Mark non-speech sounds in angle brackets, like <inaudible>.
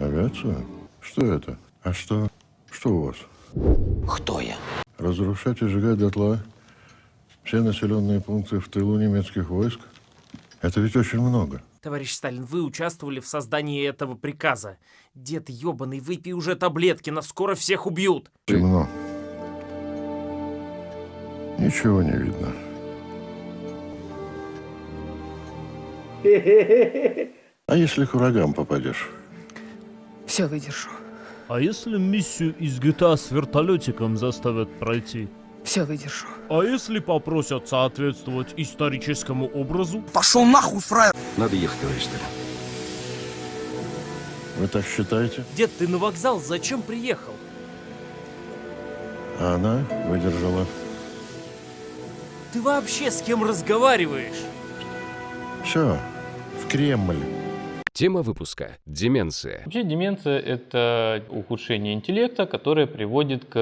Авиацию? Что это? А что? Что у вас? Кто я? Разрушать и сжигать дотла все населенные пункты в тылу немецких войск? Это ведь очень много. Товарищ Сталин, вы участвовали в создании этого приказа. Дед ебаный, выпей уже таблетки, нас скоро всех убьют. Темно. Ничего не видно. <laughs> А если к врагам попадешь? Все выдержу. А если миссию из GTA с вертолетиком заставят пройти? Все выдержу. А если попросят соответствовать историческому образу? Пошел нахуй, фраер! Надо ехать, товарищ Сталин. Вы так считаете? Дед, ты на вокзал зачем приехал? А она выдержала. Ты вообще с кем разговариваешь? Все, в Кремль. Тема выпуска – деменция. Вообще деменция – это ухудшение интеллекта, которое приводит к